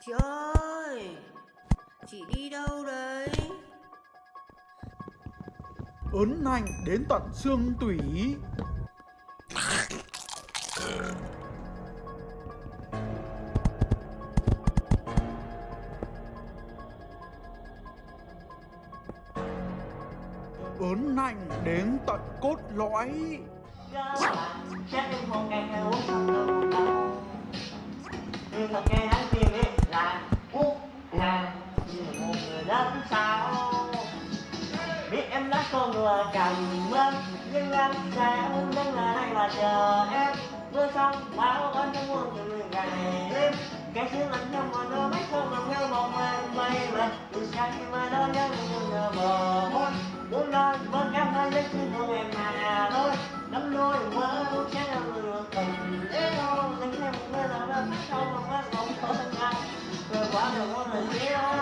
Chị ơi Chị đi đâu đấy? Ớn lạnh đến tận xương tủy. Ớn lạnh đến tận cốt lõi. Bạn chắc em một ngày uống thật nghe hắn kia biết là quốc là như một người lớn sao Biết em đã con người cầm bên Nhưng em sẽ đứng ở đây và chờ em Mưa xong bão anh trong muôn từ ngày đêm cái xưa lạnh trong mà nó mấy không nằm theo một mình bay mà Từ xa khi mà đó nhớ như người bờ العضلات الكبيرة